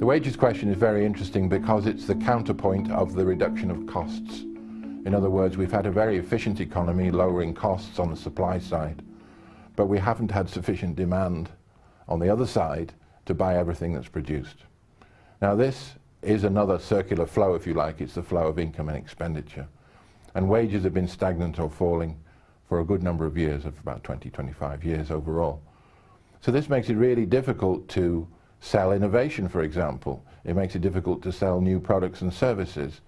The wages question is very interesting because it's the counterpoint of the reduction of costs. In other words, we've had a very efficient economy lowering costs on the supply side, but we haven't had sufficient demand on the other side to buy everything that's produced. Now this is another circular flow, if you like. It's the flow of income and expenditure. And wages have been stagnant or falling for a good number of years, of about 20, 25 years overall. So this makes it really difficult to sell innovation, for example. It makes it difficult to sell new products and services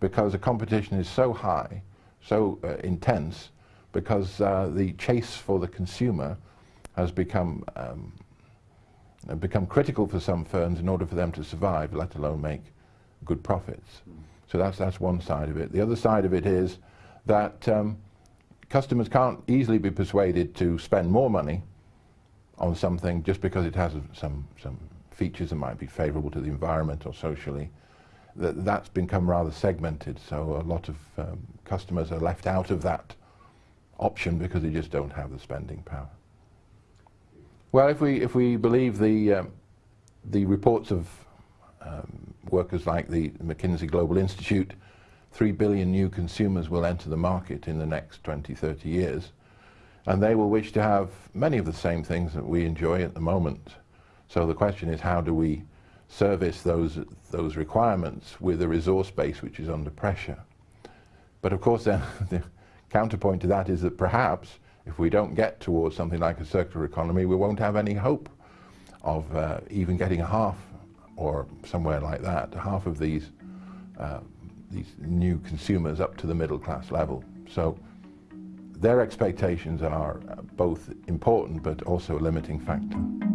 because the competition is so high, so uh, intense, because uh, the chase for the consumer has become um, become critical for some firms in order for them to survive, let alone make good profits. So that's, that's one side of it. The other side of it is that um, customers can't easily be persuaded to spend more money on something just because it has some, some features that might be favorable to the environment or socially. That, that's become rather segmented, so a lot of um, customers are left out of that option because they just don't have the spending power. Well, if we, if we believe the, um, the reports of um, workers like the McKinsey Global Institute, 3 billion new consumers will enter the market in the next 20, 30 years. And they will wish to have many of the same things that we enjoy at the moment. So the question is how do we service those, those requirements with a resource base which is under pressure? But of course then the counterpoint to that is that perhaps if we don't get towards something like a circular economy, we won't have any hope of uh, even getting half or somewhere like that, half of these, uh, these new consumers up to the middle class level. So their expectations are both important but also a limiting factor.